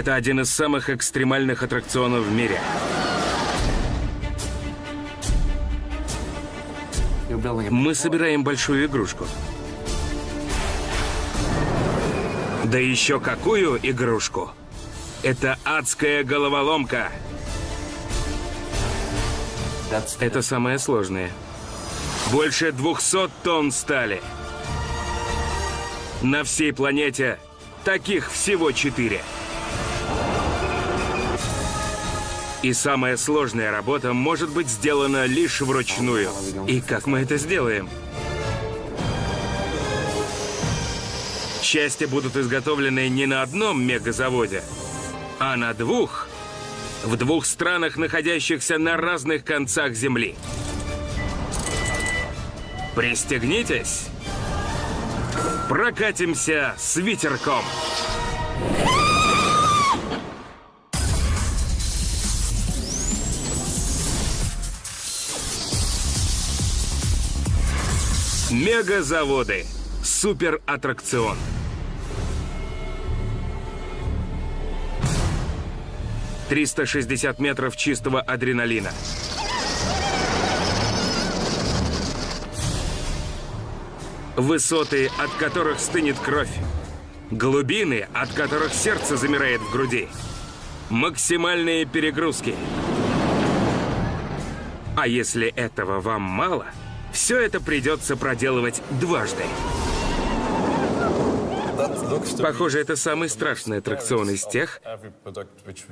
Это один из самых экстремальных аттракционов в мире. Мы собираем большую игрушку. Да еще какую игрушку? Это адская головоломка. Это самое сложное. Больше 200 тонн стали. На всей планете таких всего четыре. И самая сложная работа может быть сделана лишь вручную. И как мы это сделаем? Части будут изготовлены не на одном мегазаводе, а на двух. В двух странах, находящихся на разных концах Земли. Пристегнитесь. Прокатимся с ветерком. Мегазаводы. Супер аттракцион. Триста шестьдесят метров чистого адреналина. Высоты, от которых стынет кровь. Глубины, от которых сердце замирает в груди. Максимальные перегрузки. А если этого вам мало, все это придется проделывать дважды. Похоже, это самый страшный аттракцион из тех,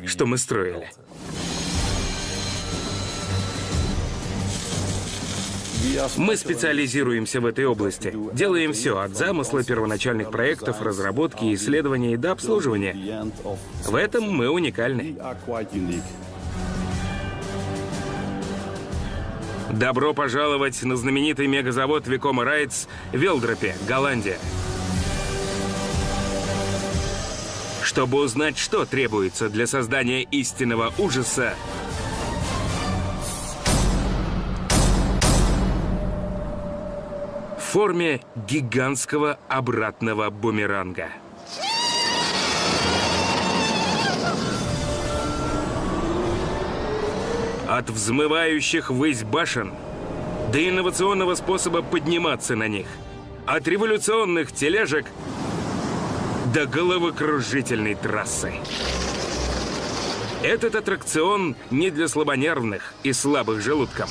что мы строили. Мы специализируемся в этой области. Делаем все, от замысла, первоначальных проектов, разработки, исследований до обслуживания. В этом мы уникальны. Добро пожаловать на знаменитый мегазавод Викома Райтс в Велдропе, Голландия. Чтобы узнать, что требуется для создания истинного ужаса, в форме гигантского обратного бумеранга. От взмывающих ввысь башен до инновационного способа подниматься на них. От революционных тележек до головокружительной трассы. Этот аттракцион не для слабонервных и слабых желудком.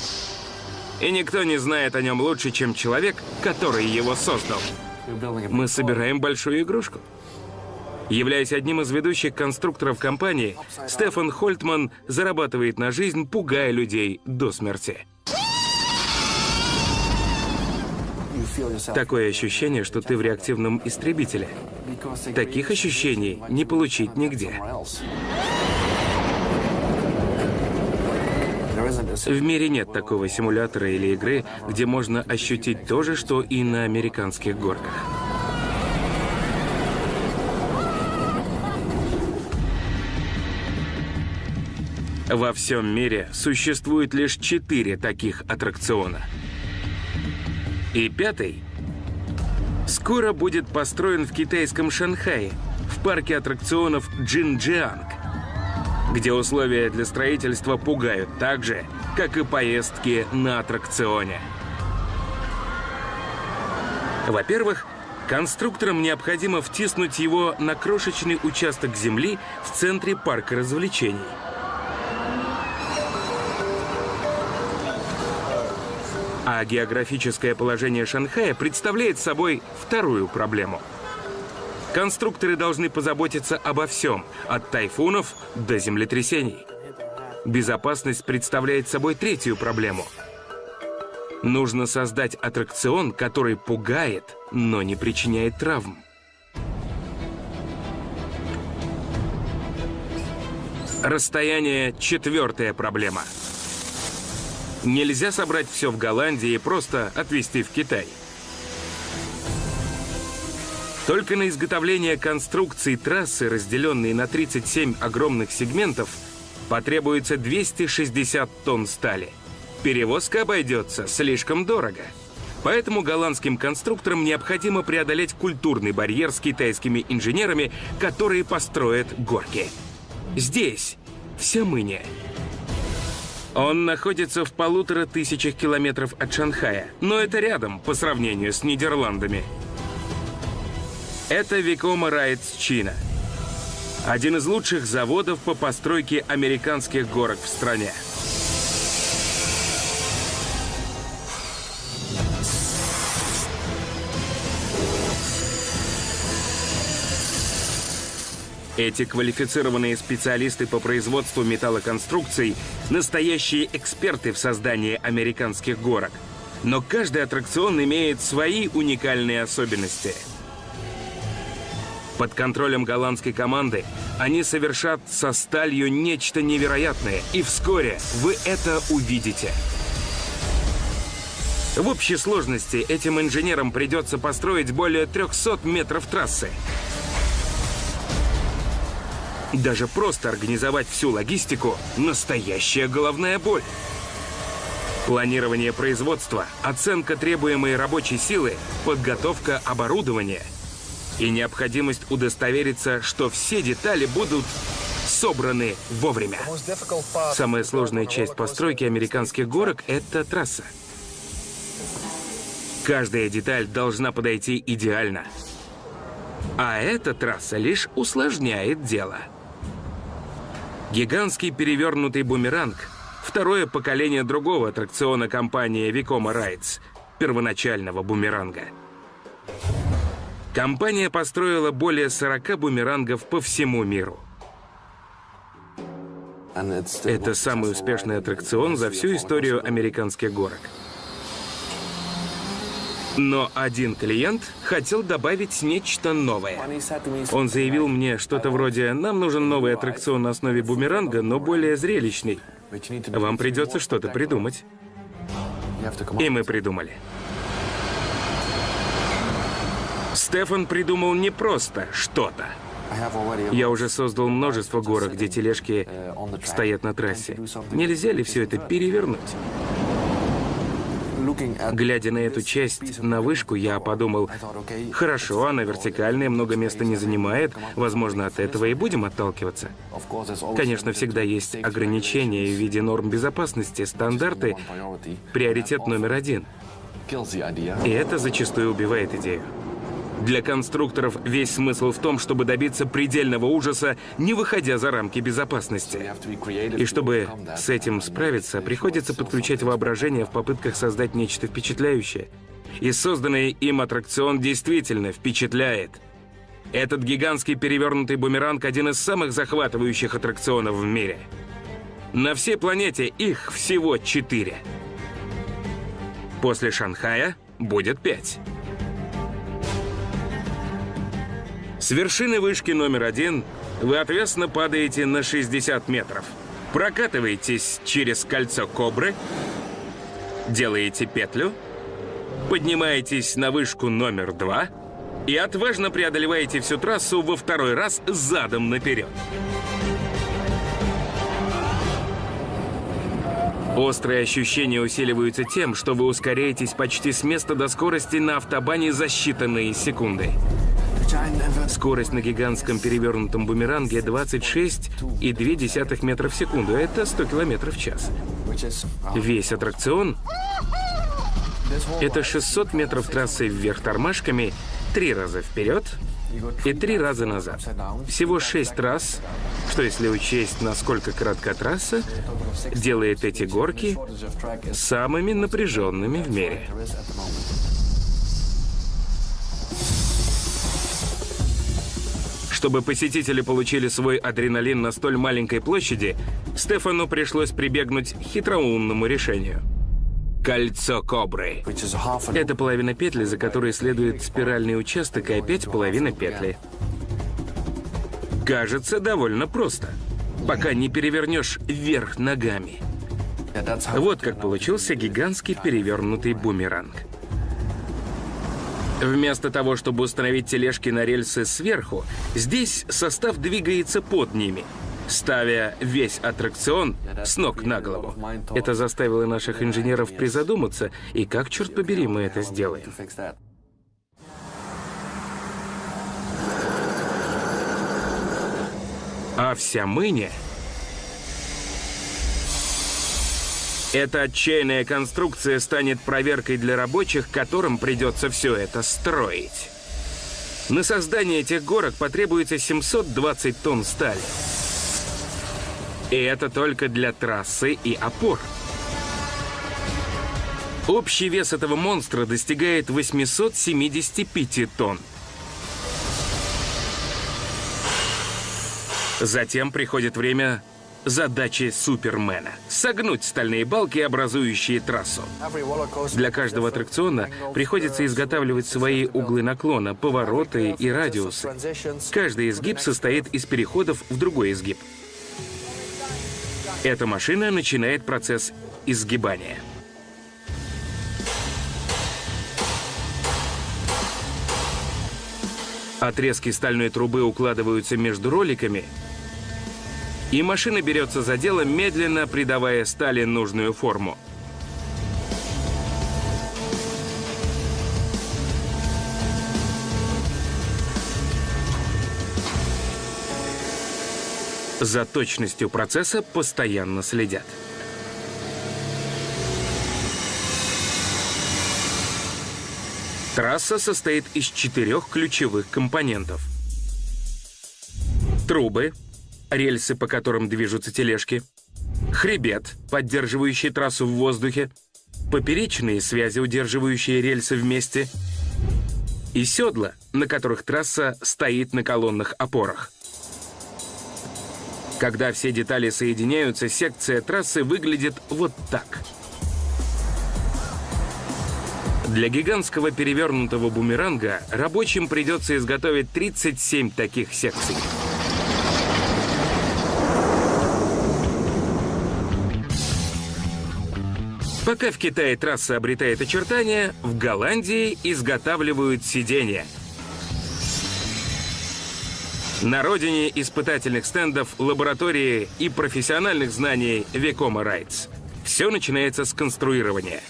И никто не знает о нем лучше, чем человек, который его создал. Мы собираем большую игрушку. Являясь одним из ведущих конструкторов компании, Стефан Хольтман зарабатывает на жизнь, пугая людей до смерти. Такое ощущение, что ты в реактивном истребителе. Таких ощущений не получить нигде. В мире нет такого симулятора или игры, где можно ощутить то же, что и на американских горках. Во всем мире существует лишь четыре таких аттракциона. И пятый скоро будет построен в китайском Шанхае, в парке аттракционов Джинджианг, где условия для строительства пугают так же, как и поездки на аттракционе. Во-первых, конструкторам необходимо втиснуть его на крошечный участок земли в центре парка развлечений – А географическое положение Шанхая представляет собой вторую проблему. Конструкторы должны позаботиться обо всем, от тайфунов до землетрясений. Безопасность представляет собой третью проблему. Нужно создать аттракцион, который пугает, но не причиняет травм. Расстояние – четвертая проблема – Нельзя собрать все в Голландии и просто отвезти в Китай. Только на изготовление конструкции трассы, разделенные на 37 огромных сегментов, потребуется 260 тонн стали. Перевозка обойдется слишком дорого. Поэтому голландским конструкторам необходимо преодолеть культурный барьер с китайскими инженерами, которые построят горки. Здесь, в Сямыне. Он находится в полутора тысячах километров от Шанхая, но это рядом по сравнению с Нидерландами. Это Викома Райтс Чина. Один из лучших заводов по постройке американских горок в стране. Эти квалифицированные специалисты по производству металлоконструкций – настоящие эксперты в создании американских горок. Но каждый аттракцион имеет свои уникальные особенности. Под контролем голландской команды они совершат со сталью нечто невероятное, и вскоре вы это увидите. В общей сложности этим инженерам придется построить более 300 метров трассы. Даже просто организовать всю логистику – настоящая головная боль. Планирование производства, оценка требуемой рабочей силы, подготовка оборудования и необходимость удостовериться, что все детали будут собраны вовремя. Самая сложная часть постройки американских горок – это трасса. Каждая деталь должна подойти идеально. А эта трасса лишь усложняет дело. Гигантский перевернутый бумеранг — второе поколение другого аттракциона компании Викома Райтс, первоначального бумеранга. Компания построила более 40 бумерангов по всему миру. Это самый успешный аттракцион за всю историю американских горок. Но один клиент хотел добавить нечто новое. Он заявил мне что-то вроде «Нам нужен новый аттракцион на основе бумеранга, но более зрелищный. Вам придется что-то придумать». И мы придумали. Стефан придумал не просто что-то. Я уже создал множество горок, где тележки стоят на трассе. Нельзя ли все это перевернуть? Глядя на эту часть, на вышку, я подумал, хорошо, она вертикальная, много места не занимает, возможно, от этого и будем отталкиваться. Конечно, всегда есть ограничения в виде норм безопасности, стандарты, приоритет номер один. И это зачастую убивает идею. Для конструкторов весь смысл в том, чтобы добиться предельного ужаса, не выходя за рамки безопасности. И чтобы с этим справиться, приходится подключать воображение в попытках создать нечто впечатляющее. И созданный им аттракцион действительно впечатляет. Этот гигантский перевернутый бумеранг – один из самых захватывающих аттракционов в мире. На всей планете их всего четыре. После Шанхая будет пять. С вершины вышки номер один вы ответственно падаете на 60 метров. Прокатываетесь через кольцо кобры, делаете петлю, поднимаетесь на вышку номер два и отважно преодолеваете всю трассу во второй раз задом наперед. Острые ощущения усиливаются тем, что вы ускоряетесь почти с места до скорости на автобане за считанные секунды. Скорость на гигантском перевернутом бумеранге 26,2 метра в секунду. Это 100 километров в час. Весь аттракцион — это 600 метров трассы вверх тормашками, три раза вперед и три раза назад. Всего шесть раз, что если учесть, насколько коротка трасса, делает эти горки самыми напряженными в мире. Чтобы посетители получили свой адреналин на столь маленькой площади, Стефану пришлось прибегнуть к хитроумному решению. Кольцо кобры. Это половина петли, за которой следует спиральный участок, и опять половина петли. Кажется, довольно просто, пока не перевернешь вверх ногами. Вот как получился гигантский перевернутый бумеранг. Вместо того, чтобы установить тележки на рельсы сверху, здесь состав двигается под ними. ставя весь аттракцион с ног на голову. Это заставило наших инженеров призадуматься, и как, черт побери, мы это сделаем. А вся мыня Эта отчаянная конструкция станет проверкой для рабочих, которым придется все это строить. На создание этих горок потребуется 720 тонн стали. И это только для трассы и опор. Общий вес этого монстра достигает 875 тонн. Затем приходит время задачи Супермена — согнуть стальные балки, образующие трассу. Для каждого аттракциона приходится изготавливать свои углы наклона, повороты и радиусы. Каждый изгиб состоит из переходов в другой изгиб. Эта машина начинает процесс изгибания. Отрезки стальной трубы укладываются между роликами — и машина берется за дело, медленно придавая стали нужную форму. За точностью процесса постоянно следят. Трасса состоит из четырех ключевых компонентов. Трубы, рельсы, по которым движутся тележки, хребет, поддерживающий трассу в воздухе, поперечные связи, удерживающие рельсы вместе, и седла, на которых трасса стоит на колонных опорах. Когда все детали соединяются, секция трассы выглядит вот так. Для гигантского перевернутого бумеранга рабочим придется изготовить 37 таких секций. Пока в Китае трасса обретает очертания, в Голландии изготавливают сиденья. На родине испытательных стендов, лаборатории и профессиональных знаний Векома Райтс. Все начинается с конструирования.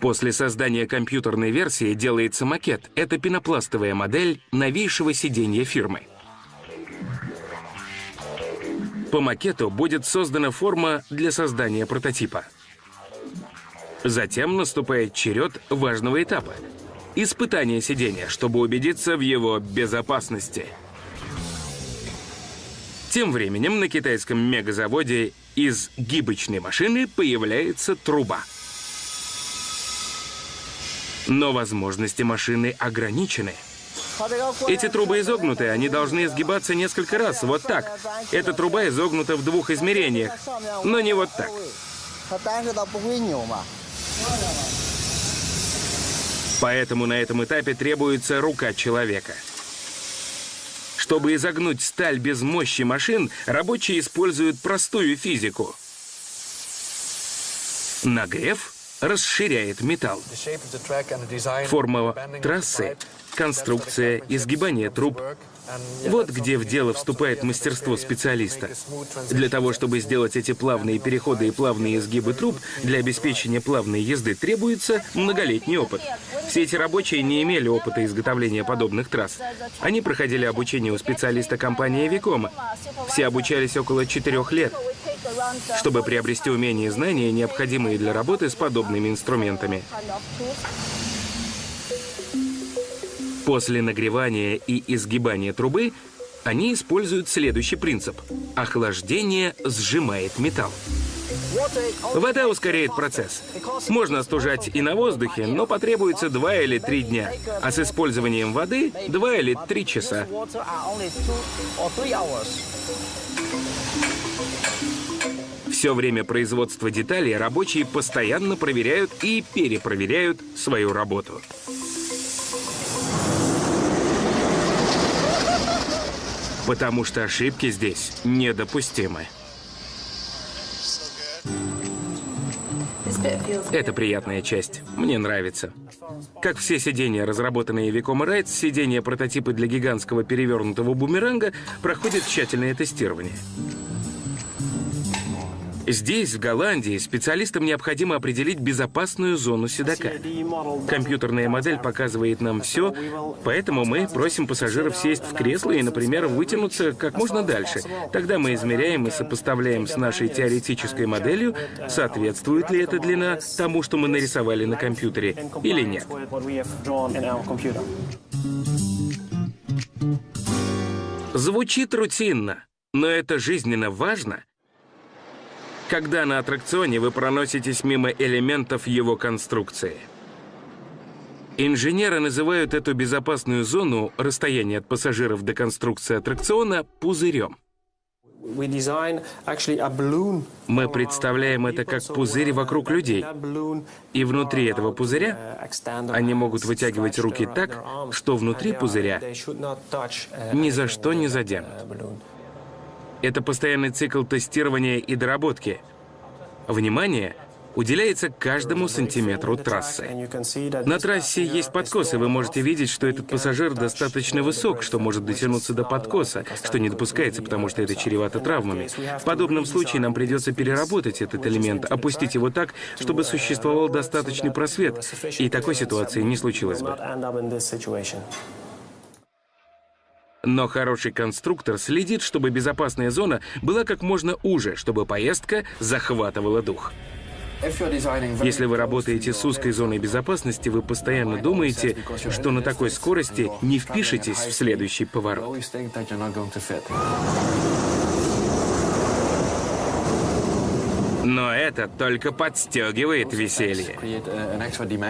После создания компьютерной версии делается макет. Это пенопластовая модель новейшего сиденья фирмы. По макету будет создана форма для создания прототипа. Затем наступает черед важного этапа — испытание сидения, чтобы убедиться в его безопасности. Тем временем на китайском мегазаводе из гибочной машины появляется труба. Но возможности машины ограничены. Эти трубы изогнуты, они должны изгибаться несколько раз, вот так. Эта труба изогнута в двух измерениях, но не вот так. Поэтому на этом этапе требуется рука человека. Чтобы изогнуть сталь без мощи машин, рабочие используют простую физику. Нагрев расширяет металл. Форма трассы, конструкция, изгибание труб вот где в дело вступает мастерство специалиста. Для того, чтобы сделать эти плавные переходы и плавные изгибы труб, для обеспечения плавной езды требуется многолетний опыт. Все эти рабочие не имели опыта изготовления подобных трасс. Они проходили обучение у специалиста компании Викома. Все обучались около четырех лет, чтобы приобрести умения и знания, необходимые для работы с подобными инструментами. После нагревания и изгибания трубы они используют следующий принцип. Охлаждение сжимает металл. Вода ускоряет процесс. Можно остужать и на воздухе, но потребуется 2 или 3 дня. А с использованием воды 2 или 3 часа. Все время производства деталей рабочие постоянно проверяют и перепроверяют свою работу. Потому что ошибки здесь недопустимы. Это приятная часть. Мне нравится. Как все сиденья, разработанные Виком и Райт, сиденья прототипы для гигантского перевернутого бумеранга проходят тщательное тестирование. Здесь, в Голландии, специалистам необходимо определить безопасную зону седока. Компьютерная модель показывает нам все, поэтому мы просим пассажиров сесть в кресло и, например, вытянуться как можно дальше. Тогда мы измеряем и сопоставляем с нашей теоретической моделью, соответствует ли эта длина тому, что мы нарисовали на компьютере, или нет. Звучит рутинно, но это жизненно важно — когда на аттракционе вы проноситесь мимо элементов его конструкции. Инженеры называют эту безопасную зону, расстояние от пассажиров до конструкции аттракциона, пузырем. Мы представляем это как пузырь вокруг людей. И внутри этого пузыря они могут вытягивать руки так, что внутри пузыря ни за что не заденут. Это постоянный цикл тестирования и доработки. Внимание уделяется каждому сантиметру трассы. На трассе есть подкосы, вы можете видеть, что этот пассажир достаточно высок, что может дотянуться до подкоса, что не допускается, потому что это чревато травмами. В подобном случае нам придется переработать этот элемент, опустить его так, чтобы существовал достаточный просвет, и такой ситуации не случилось бы. Но хороший конструктор следит, чтобы безопасная зона была как можно уже, чтобы поездка захватывала дух. Если вы работаете с узкой зоной безопасности, вы постоянно думаете, что на такой скорости не впишетесь в следующий поворот. Но это только подстегивает веселье.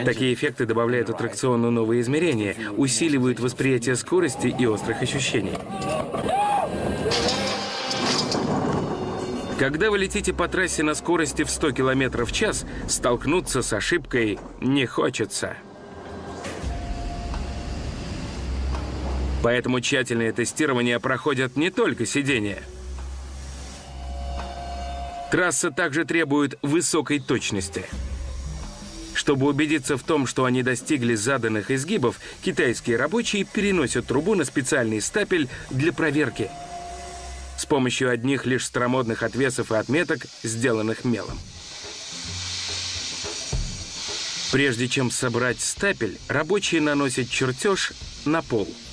Такие эффекты добавляют аттракциону новые измерения, усиливают восприятие скорости и острых ощущений. Когда вы летите по трассе на скорости в 100 км в час, столкнуться с ошибкой не хочется. Поэтому тщательное тестирование проходят не только сиденья – Трасса также требует высокой точности. Чтобы убедиться в том, что они достигли заданных изгибов, китайские рабочие переносят трубу на специальный стапель для проверки с помощью одних лишь старомодных отвесов и отметок, сделанных мелом. Прежде чем собрать стапель, рабочие наносят чертеж на пол –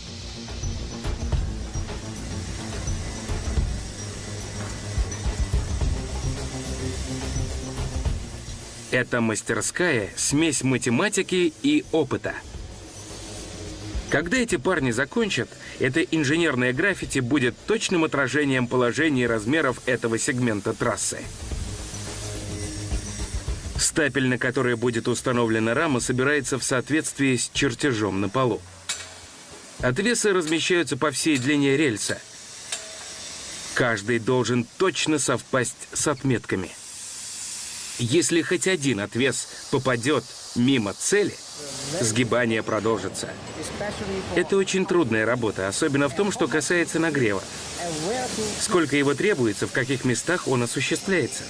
Это мастерская смесь математики и опыта. Когда эти парни закончат, это инженерное граффити будет точным отражением положения и размеров этого сегмента трассы. Стапель, на который будет установлена рама, собирается в соответствии с чертежом на полу. Отвесы размещаются по всей длине рельса. Каждый должен точно совпасть с отметками – если хоть один отвес попадет мимо цели, сгибание продолжится. Это очень трудная работа, особенно в том, что касается нагрева. Сколько его требуется, в каких местах он осуществляется.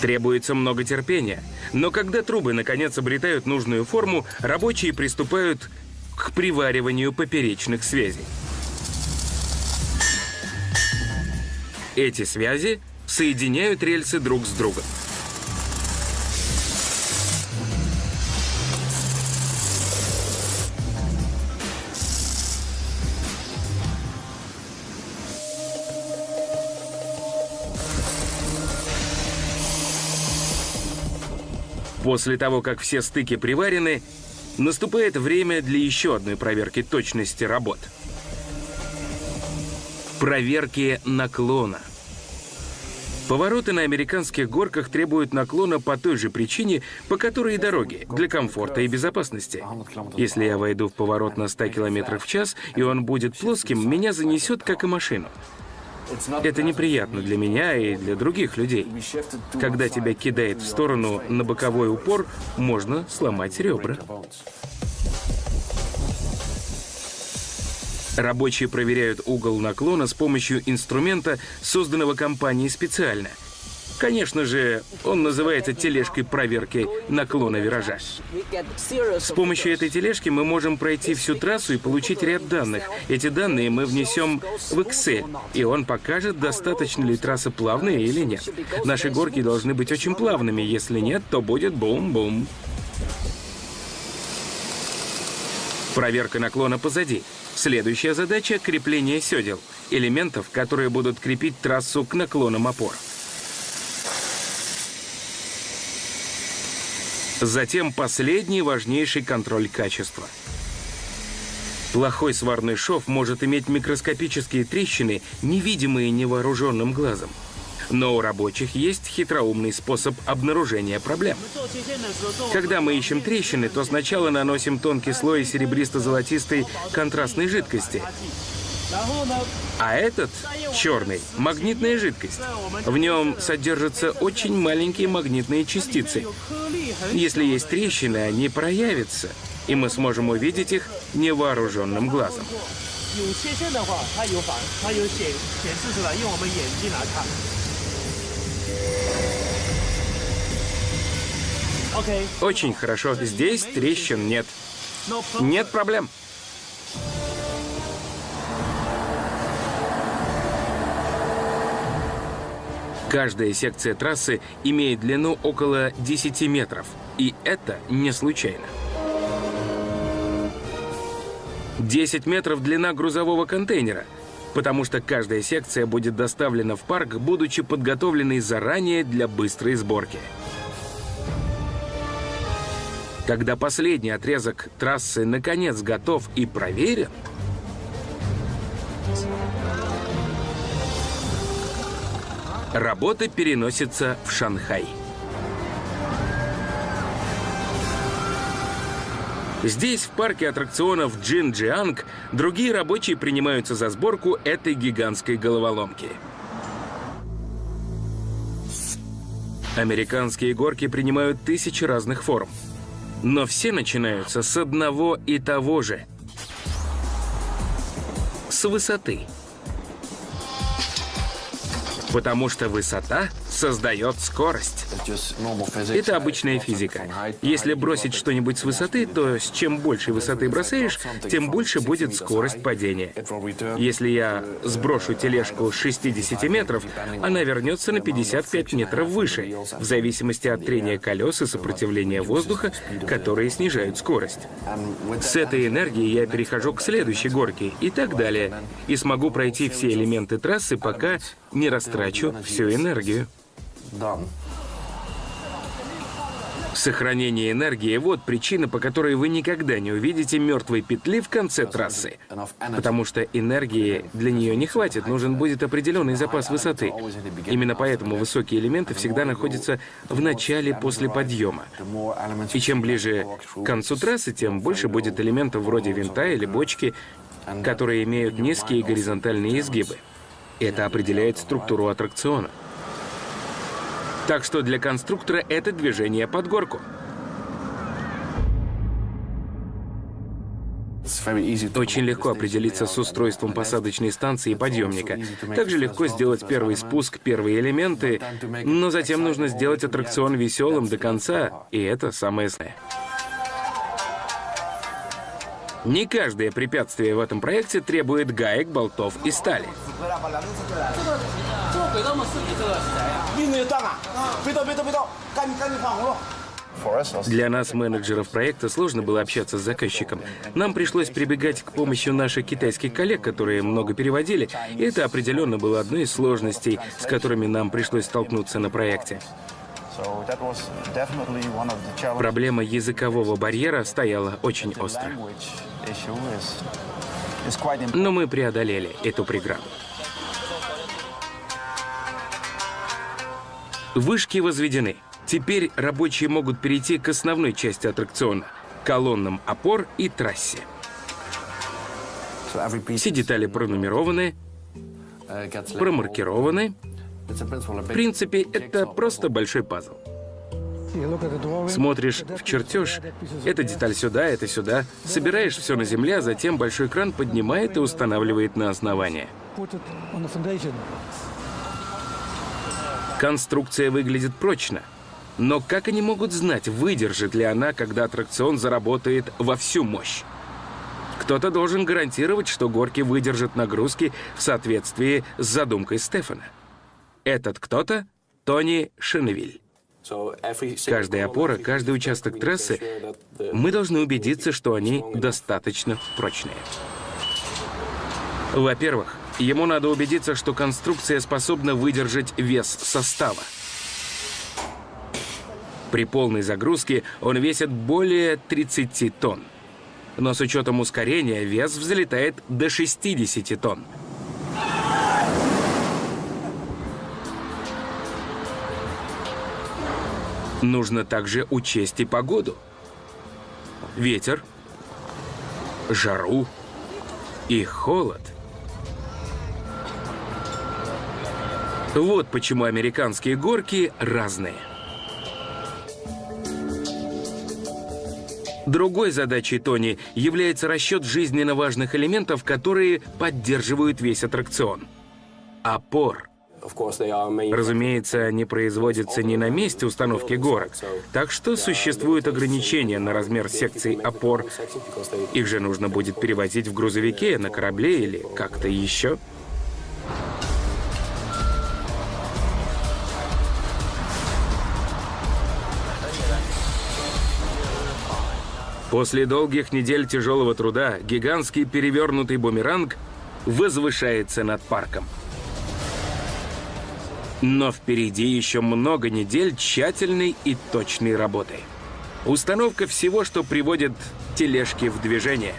Требуется много терпения. Но когда трубы наконец обретают нужную форму, рабочие приступают к привариванию поперечных связей. Эти связи соединяют рельсы друг с другом. После того, как все стыки приварены, наступает время для еще одной проверки точности работ. Проверки наклона. Повороты на американских горках требуют наклона по той же причине, по которой и дороги, для комфорта и безопасности. Если я войду в поворот на 100 км в час, и он будет плоским, меня занесет, как и машину. Это неприятно для меня и для других людей. Когда тебя кидает в сторону на боковой упор, можно сломать ребра. Рабочие проверяют угол наклона с помощью инструмента, созданного компанией специально. Конечно же, он называется тележкой проверки наклона виража. С помощью этой тележки мы можем пройти всю трассу и получить ряд данных. Эти данные мы внесем в Excel, и он покажет, достаточно ли трасса плавная или нет. Наши горки должны быть очень плавными, если нет, то будет бум-бум. Проверка наклона позади. Следующая задача — крепление седел, элементов, которые будут крепить трассу к наклонам опор. Затем последний важнейший контроль качества. Плохой сварный шов может иметь микроскопические трещины, невидимые невооруженным глазом. Но у рабочих есть хитроумный способ обнаружения проблем. Когда мы ищем трещины, то сначала наносим тонкий слой серебристо-золотистой контрастной жидкости. А этот, черный, магнитная жидкость. В нем содержатся очень маленькие магнитные частицы. Если есть трещины, они проявятся, и мы сможем увидеть их невооруженным глазом. Очень хорошо. Здесь трещин нет. Нет проблем. Каждая секция трассы имеет длину около 10 метров. И это не случайно. 10 метров длина грузового контейнера, потому что каждая секция будет доставлена в парк, будучи подготовленной заранее для быстрой сборки. Когда последний отрезок трассы наконец готов и проверен, Работа переносится в Шанхай. Здесь, в парке аттракционов Джинджианг, другие рабочие принимаются за сборку этой гигантской головоломки. Американские горки принимают тысячи разных форм. Но все начинаются с одного и того же. С высоты. Потому что высота создает скорость. Это обычная физика. Если бросить что-нибудь с высоты, то с чем больше высоты бросаешь, тем больше будет скорость падения. Если я сброшу тележку с 60 метров, она вернется на 55 метров выше, в зависимости от трения колес и сопротивления воздуха, которые снижают скорость. С этой энергией я перехожу к следующей горке и так далее, и смогу пройти все элементы трассы, пока не растрачу всю энергию. Сохранение энергии — вот причина, по которой вы никогда не увидите мертвой петли в конце трассы. Потому что энергии для нее не хватит, нужен будет определенный запас высоты. Именно поэтому высокие элементы всегда находятся в начале после подъема. И чем ближе к концу трассы, тем больше будет элементов вроде винта или бочки, которые имеют низкие горизонтальные изгибы. Это определяет структуру аттракциона. Так что для конструктора это движение под горку. Очень легко определиться с устройством посадочной станции и подъемника. Также легко сделать первый спуск, первые элементы, но затем нужно сделать аттракцион веселым до конца, и это самое сложное. Не каждое препятствие в этом проекте требует гаек, болтов и стали. Для нас, менеджеров проекта, сложно было общаться с заказчиком. Нам пришлось прибегать к помощи наших китайских коллег, которые много переводили, и это определенно было одной из сложностей, с которыми нам пришлось столкнуться на проекте. Проблема языкового барьера стояла очень остро. Но мы преодолели эту преграду. Вышки возведены. Теперь рабочие могут перейти к основной части аттракциона — колоннам опор и трассе. Все детали пронумерованы, промаркированы. В принципе, это просто большой пазл. Смотришь в чертеж, эта деталь сюда, это сюда, собираешь все на земле, а затем большой кран поднимает и устанавливает на основание. Конструкция выглядит прочно, но как они могут знать, выдержит ли она, когда аттракцион заработает во всю мощь? Кто-то должен гарантировать, что горки выдержат нагрузки в соответствии с задумкой Стефана. Этот кто-то — Тони Шеневиль. Каждая опора, каждый участок трассы, мы должны убедиться, что они достаточно прочные. Во-первых, ему надо убедиться, что конструкция способна выдержать вес состава. При полной загрузке он весит более 30 тонн. Но с учетом ускорения вес взлетает до 60 тонн. Нужно также учесть и погоду. Ветер, жару и холод. Вот почему американские горки разные. Другой задачей Тони является расчет жизненно важных элементов, которые поддерживают весь аттракцион. Опор. Разумеется, они производятся не на месте установки горок, так что существуют ограничения на размер секций опор. Их же нужно будет перевозить в грузовике, на корабле или как-то еще. После долгих недель тяжелого труда гигантский перевернутый бумеранг возвышается над парком. Но впереди еще много недель тщательной и точной работы. Установка всего, что приводит тележки в движение.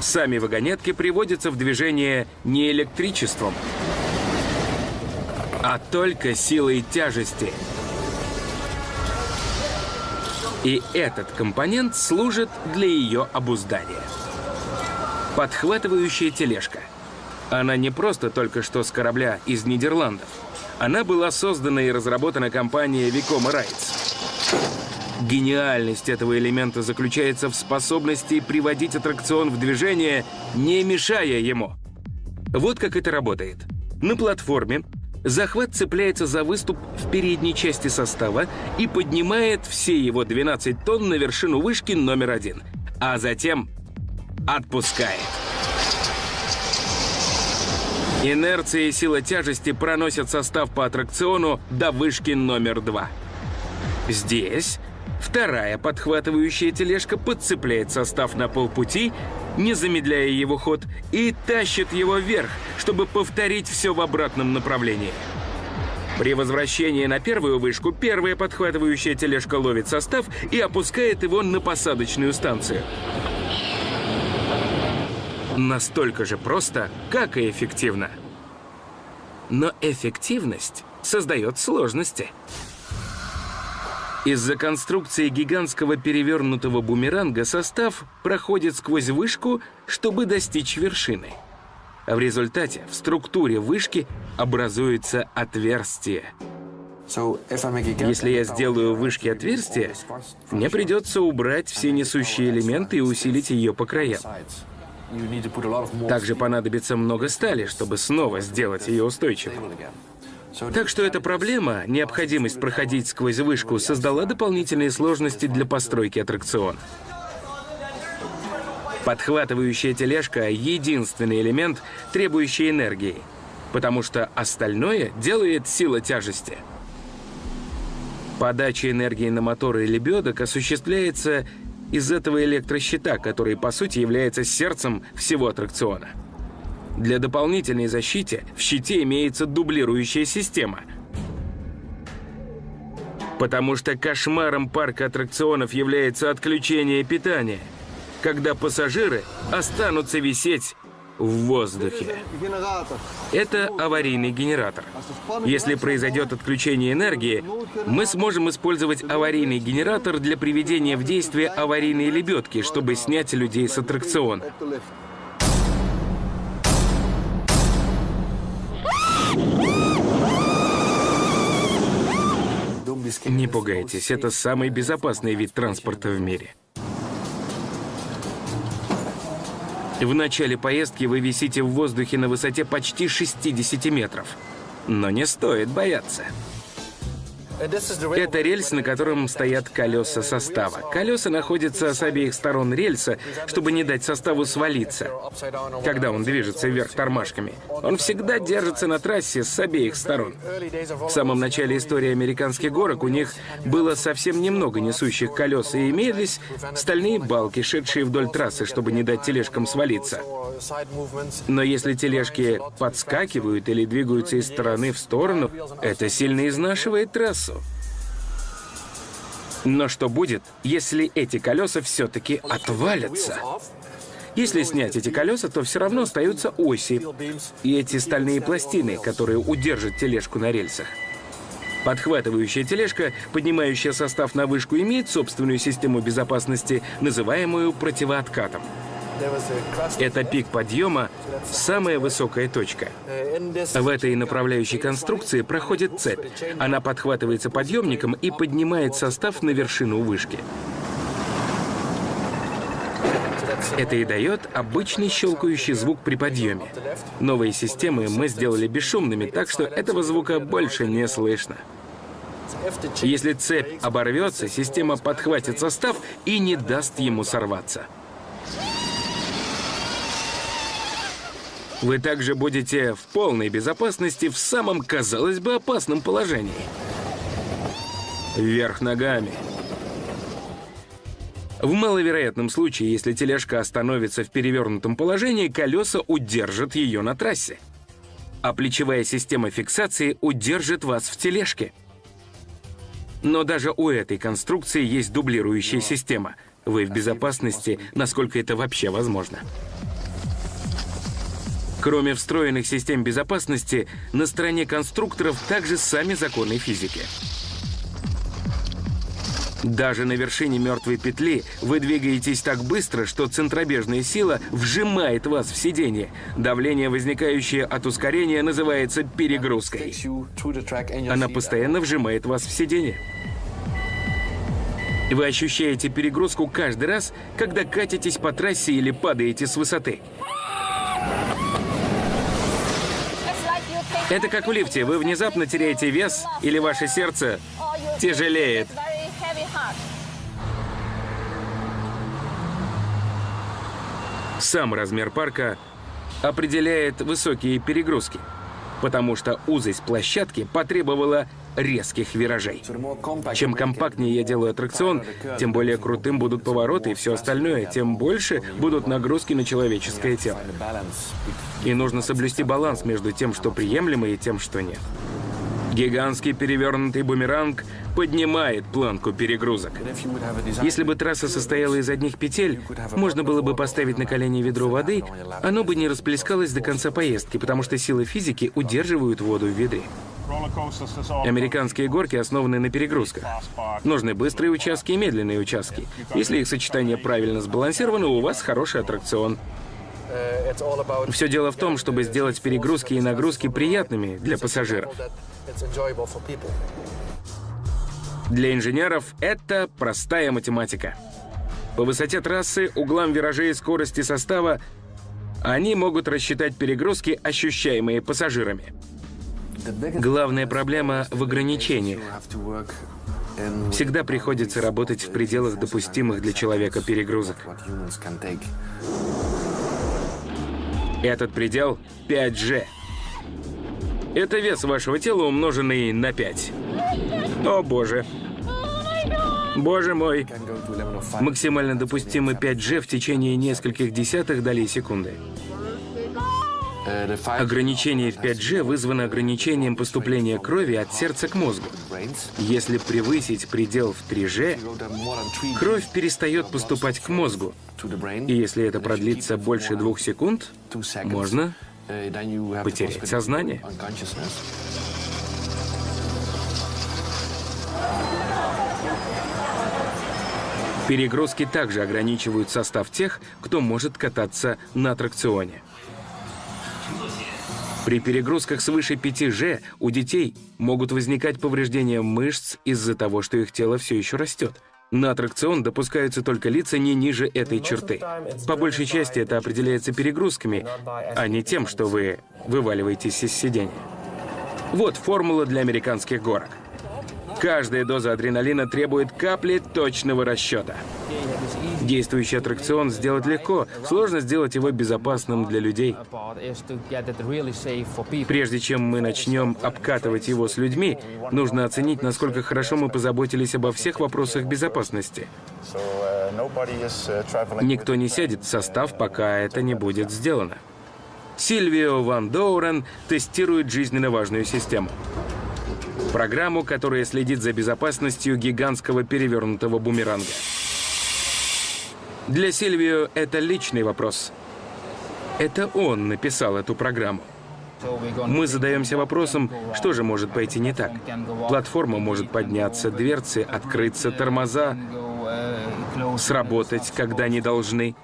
Сами вагонетки приводятся в движение не электричеством, а только силой тяжести. И этот компонент служит для ее обуздания. Подхватывающая тележка – она не просто только что с корабля из Нидерландов. Она была создана и разработана компанией Vicoma Rights. Гениальность этого элемента заключается в способности приводить аттракцион в движение, не мешая ему. Вот как это работает. На платформе захват цепляется за выступ в передней части состава и поднимает все его 12 тонн на вершину вышки номер один, а затем отпускает. Инерция и сила тяжести проносят состав по аттракциону до вышки номер два. Здесь вторая подхватывающая тележка подцепляет состав на полпути, не замедляя его ход, и тащит его вверх, чтобы повторить все в обратном направлении. При возвращении на первую вышку первая подхватывающая тележка ловит состав и опускает его на посадочную станцию. Настолько же просто, как и эффективно. Но эффективность создает сложности. Из-за конструкции гигантского перевернутого бумеранга состав проходит сквозь вышку, чтобы достичь вершины. А в результате в структуре вышки образуется отверстие. Если я сделаю в вышке отверстие, мне придется убрать все несущие элементы и усилить ее по краям. Также понадобится много стали, чтобы снова сделать ее устойчивой. Так что эта проблема, необходимость проходить сквозь вышку, создала дополнительные сложности для постройки аттракциона. Подхватывающая тележка — единственный элемент, требующий энергии, потому что остальное делает сила тяжести. Подача энергии на моторы лебедок осуществляется из этого электрощита, который по сути является сердцем всего аттракциона. Для дополнительной защиты в щите имеется дублирующая система. Потому что кошмаром парка аттракционов является отключение питания, когда пассажиры останутся висеть в воздухе. Это аварийный генератор. Если произойдет отключение энергии, мы сможем использовать аварийный генератор для приведения в действие аварийной лебедки, чтобы снять людей с аттракциона. Не пугайтесь, это самый безопасный вид транспорта в мире. В начале поездки вы висите в воздухе на высоте почти 60 метров. Но не стоит бояться. Это рельс, на котором стоят колеса состава. Колеса находятся с обеих сторон рельса, чтобы не дать составу свалиться, когда он движется вверх тормашками. Он всегда держится на трассе с обеих сторон. В самом начале истории американских горок у них было совсем немного несущих колес, и имелись стальные балки, шедшие вдоль трассы, чтобы не дать тележкам свалиться. Но если тележки подскакивают или двигаются из стороны в сторону, это сильно изнашивает трассу. Но что будет, если эти колеса все-таки отвалятся? Если снять эти колеса, то все равно остаются оси и эти стальные пластины, которые удержат тележку на рельсах. Подхватывающая тележка, поднимающая состав на вышку, имеет собственную систему безопасности, называемую противооткатом. Это пик подъема, самая высокая точка. В этой направляющей конструкции проходит цепь. Она подхватывается подъемником и поднимает состав на вершину вышки. Это и дает обычный щелкающий звук при подъеме. Новые системы мы сделали бесшумными, так что этого звука больше не слышно. Если цепь оборвется, система подхватит состав и не даст ему сорваться. Вы также будете в полной безопасности в самом, казалось бы, опасном положении. Вверх ногами. В маловероятном случае, если тележка остановится в перевернутом положении, колеса удержат ее на трассе. А плечевая система фиксации удержит вас в тележке. Но даже у этой конструкции есть дублирующая система. Вы в безопасности, насколько это вообще возможно. Кроме встроенных систем безопасности, на стороне конструкторов также сами законы физики. Даже на вершине мертвой петли вы двигаетесь так быстро, что центробежная сила вжимает вас в сиденье. Давление, возникающее от ускорения, называется перегрузкой. Она постоянно вжимает вас в сиденье. Вы ощущаете перегрузку каждый раз, когда катитесь по трассе или падаете с высоты. Это как в лифте. Вы внезапно теряете вес, или ваше сердце тяжелеет. Сам размер парка определяет высокие перегрузки, потому что узость площадки потребовала резких виражей. Чем компактнее я делаю аттракцион, тем более крутым будут повороты и все остальное, тем больше будут нагрузки на человеческое тело. И нужно соблюсти баланс между тем, что приемлемо, и тем, что нет. Гигантский перевернутый бумеранг поднимает планку перегрузок. Если бы трасса состояла из одних петель, можно было бы поставить на колени ведро воды, оно бы не расплескалось до конца поездки, потому что силы физики удерживают воду в ведре. Американские горки основаны на перегрузках. Нужны быстрые участки и медленные участки. Если их сочетание правильно сбалансировано, у вас хороший аттракцион. Все дело в том, чтобы сделать перегрузки и нагрузки приятными для пассажиров. Для инженеров это простая математика. По высоте трассы, углам виражей и скорости состава они могут рассчитать перегрузки, ощущаемые пассажирами. Главная проблема в ограничениях. Всегда приходится работать в пределах допустимых для человека перегрузок. Этот предел 5G. Это вес вашего тела, умноженный на 5. О боже. Боже мой. Максимально допустимый 5G в течение нескольких десятых долей секунды. Ограничение в 5G вызвано ограничением поступления крови от сердца к мозгу. Если превысить предел в 3G, кровь перестает поступать к мозгу. И если это продлится больше двух секунд, можно потерять сознание. Перегрузки также ограничивают состав тех, кто может кататься на аттракционе. При перегрузках свыше 5G у детей могут возникать повреждения мышц из-за того, что их тело все еще растет. На аттракцион допускаются только лица не ниже этой черты. По большей части это определяется перегрузками, а не тем, что вы вываливаетесь из сиденья. Вот формула для американских горок. Каждая доза адреналина требует капли точного расчета. Действующий аттракцион сделать легко, сложно сделать его безопасным для людей. Прежде чем мы начнем обкатывать его с людьми, нужно оценить, насколько хорошо мы позаботились обо всех вопросах безопасности. Никто не сядет в состав, пока это не будет сделано. Сильвио Ван Доурен тестирует жизненно важную систему. Программу, которая следит за безопасностью гигантского перевернутого бумеранга. Для Сильвио это личный вопрос. Это он написал эту программу. Мы задаемся вопросом, что же может пойти не так. Платформа может подняться, дверцы открыться, тормоза сработать, когда не должны.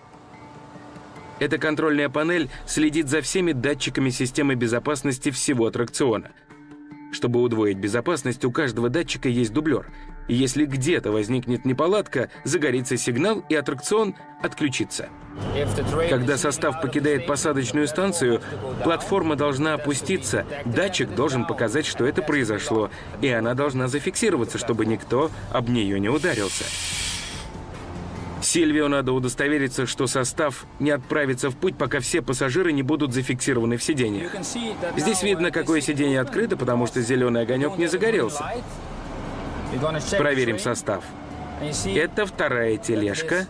Эта контрольная панель следит за всеми датчиками системы безопасности всего аттракциона. Чтобы удвоить безопасность, у каждого датчика есть дублер. И если где-то возникнет неполадка, загорится сигнал, и аттракцион отключится. Когда состав покидает посадочную станцию, платформа должна опуститься, датчик должен показать, что это произошло, и она должна зафиксироваться, чтобы никто об нее не ударился. Сильвио надо удостовериться, что состав не отправится в путь, пока все пассажиры не будут зафиксированы в сиденьях. Здесь видно, какое сиденье открыто, потому что зеленый огонек не загорелся. Проверим состав. Это вторая тележка.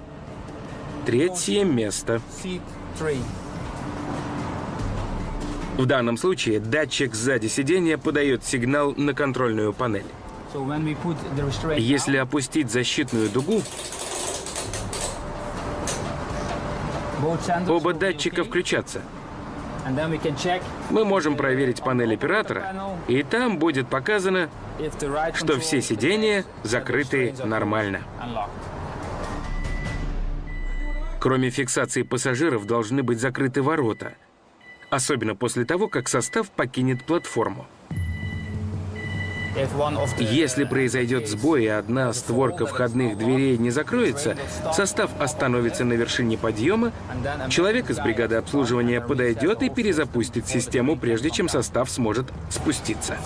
Третье место. В данном случае датчик сзади сиденья подает сигнал на контрольную панель. Если опустить защитную дугу, Оба датчика включатся. Мы можем проверить панель оператора, и там будет показано, что все сиденья закрыты нормально. Кроме фиксации пассажиров, должны быть закрыты ворота, особенно после того, как состав покинет платформу. Если произойдет сбой и одна створка входных дверей не закроется, состав остановится на вершине подъема, человек из бригады обслуживания подойдет и перезапустит систему, прежде чем состав сможет спуститься.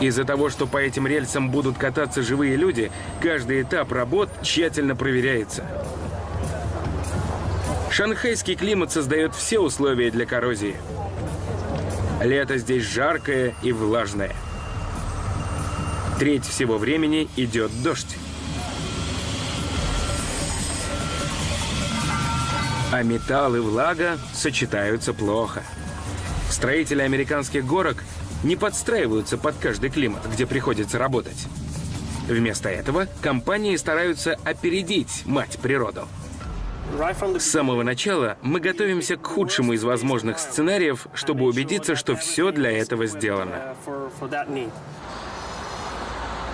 Из-за того, что по этим рельсам будут кататься живые люди, каждый этап работ тщательно проверяется. Шанхайский климат создает все условия для коррозии. Лето здесь жаркое и влажное. Треть всего времени идет дождь. А металл и влага сочетаются плохо. Строители американских горок не подстраиваются под каждый климат, где приходится работать. Вместо этого компании стараются опередить мать природу. С самого начала мы готовимся к худшему из возможных сценариев, чтобы убедиться, что все для этого сделано.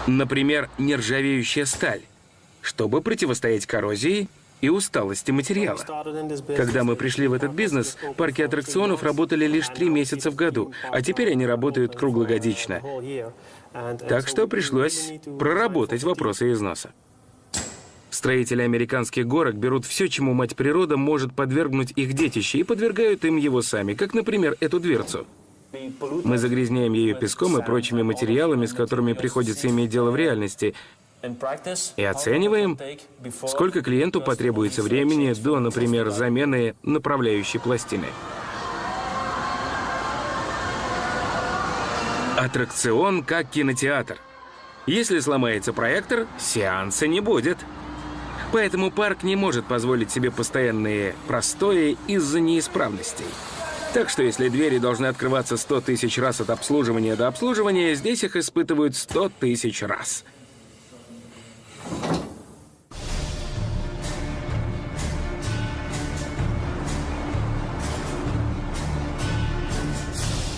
Например, нержавеющая сталь, чтобы противостоять коррозии и усталости материала. Когда мы пришли в этот бизнес, парки аттракционов работали лишь три месяца в году, а теперь они работают круглогодично. Так что пришлось проработать вопросы износа. Строители американских горок берут все, чему мать природа может подвергнуть их детище, и подвергают им его сами, как, например, эту дверцу. Мы загрязняем ее песком и прочими материалами, с которыми приходится иметь дело в реальности, и оцениваем, сколько клиенту потребуется времени до, например, замены направляющей пластины. Аттракцион как кинотеатр. Если сломается проектор, сеанса не будет. Поэтому парк не может позволить себе постоянные простои из-за неисправностей. Так что если двери должны открываться 100 тысяч раз от обслуживания до обслуживания, здесь их испытывают 100 тысяч раз.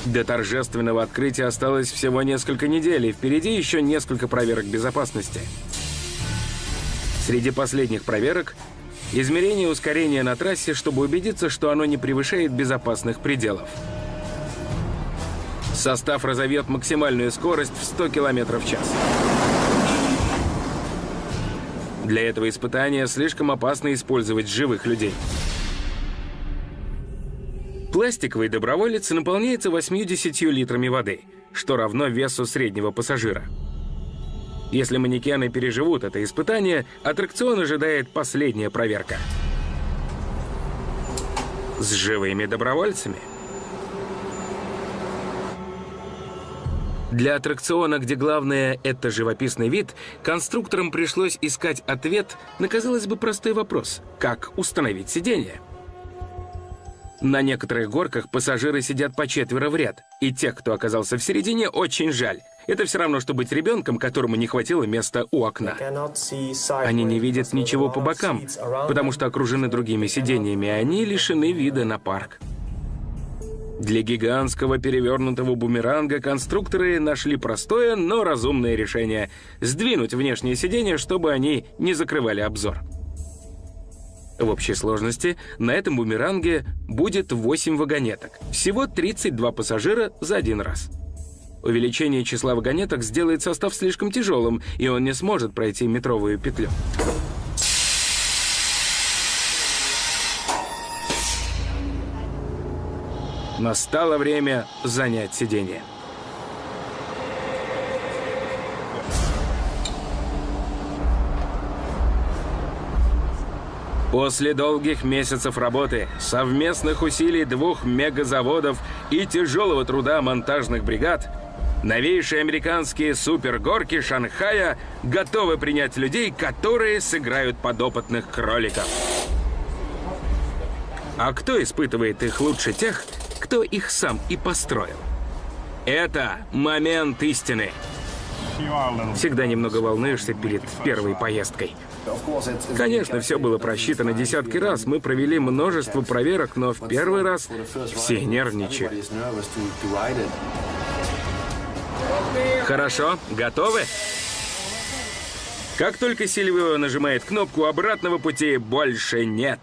До торжественного открытия осталось всего несколько недель, и впереди еще несколько проверок безопасности. Среди последних проверок Измерение ускорения на трассе, чтобы убедиться, что оно не превышает безопасных пределов. Состав разовьет максимальную скорость в 100 км в час. Для этого испытания слишком опасно использовать живых людей. Пластиковый доброволец наполняется 80 литрами воды – что равно весу среднего пассажира. Если манекены переживут это испытание, аттракцион ожидает последняя проверка. С живыми добровольцами. Для аттракциона, где главное — это живописный вид, конструкторам пришлось искать ответ на, казалось бы, простой вопрос — как установить сиденье? На некоторых горках пассажиры сидят по четверо в ряд, и тех, кто оказался в середине, очень жаль. Это все равно, что быть ребенком, которому не хватило места у окна. Они не видят ничего по бокам, потому что окружены другими сиденьями, и они лишены вида на парк. Для гигантского перевернутого бумеранга конструкторы нашли простое, но разумное решение – сдвинуть внешние сиденья, чтобы они не закрывали обзор. В общей сложности на этом бумеранге будет 8 вагонеток. Всего 32 пассажира за один раз. Увеличение числа вагонеток сделает состав слишком тяжелым, и он не сможет пройти метровую петлю. Настало время занять сиденье. После долгих месяцев работы, совместных усилий двух мегазаводов и тяжелого труда монтажных бригад, новейшие американские супергорки Шанхая готовы принять людей, которые сыграют подопытных кроликов. А кто испытывает их лучше тех, кто их сам и построил? Это момент истины. Всегда немного волнуешься перед первой поездкой. Конечно, все было просчитано десятки раз. Мы провели множество проверок, но в первый раз все нервничали. Хорошо, готовы? Как только Сильвио нажимает кнопку, обратного пути больше нет.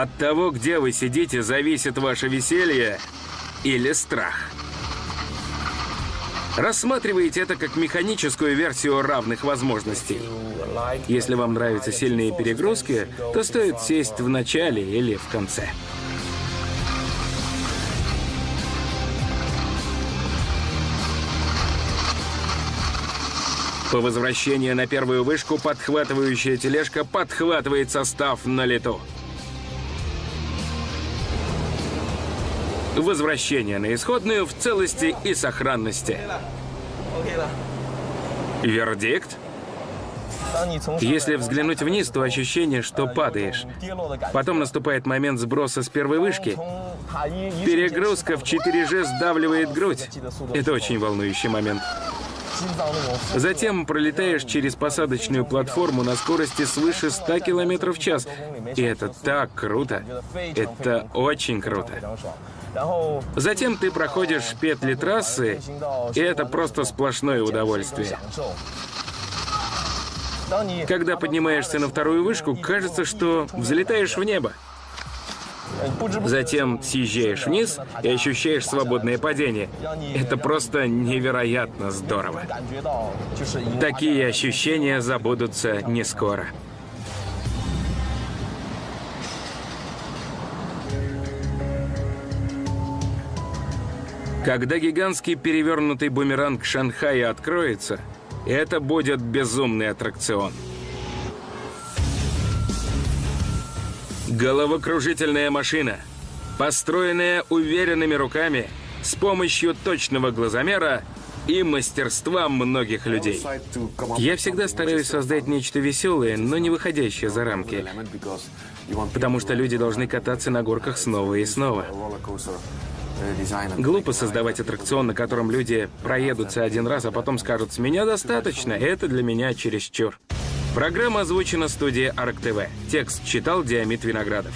От того, где вы сидите, зависит ваше веселье или страх. Рассматривайте это как механическую версию равных возможностей. Если вам нравятся сильные перегрузки, то стоит сесть в начале или в конце. По возвращении на первую вышку подхватывающая тележка подхватывает состав на лету. Возвращение на исходную в целости и сохранности. Вердикт? Если взглянуть вниз, то ощущение, что падаешь. Потом наступает момент сброса с первой вышки. Перегрузка в 4G сдавливает грудь. Это очень волнующий момент. Затем пролетаешь через посадочную платформу на скорости свыше 100 км в час. И это так круто. Это очень круто. Затем ты проходишь петли трассы, и это просто сплошное удовольствие. Когда поднимаешься на вторую вышку, кажется, что взлетаешь в небо. Затем съезжаешь вниз и ощущаешь свободное падение. Это просто невероятно здорово. Такие ощущения забудутся не скоро. Когда гигантский перевернутый бумеранг Шанхая откроется, это будет безумный аттракцион. Головокружительная машина, построенная уверенными руками, с помощью точного глазомера и мастерства многих людей. Я всегда стараюсь создать нечто веселое, но не выходящее за рамки. Потому что люди должны кататься на горках снова и снова. Глупо создавать аттракцион, на котором люди проедутся один раз, а потом скажут «С меня достаточно, это для меня чересчур». Программа озвучена студией Арк ТВ. Текст читал Диамит Виноградов.